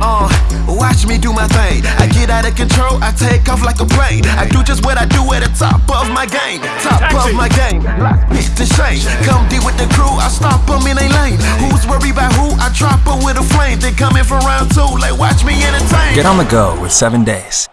Uh, watch me do my thing. I get out of control, I take off like a plane. I do just what I do at the top of my game. Top Taxi. of my game. Bitch to shame. Come deal with the crew, I stop them in a lane. Who's worried about who? I drop drop 'em with a flame. They coming for round two, like watch me entertain. Get on the go with 7 Days.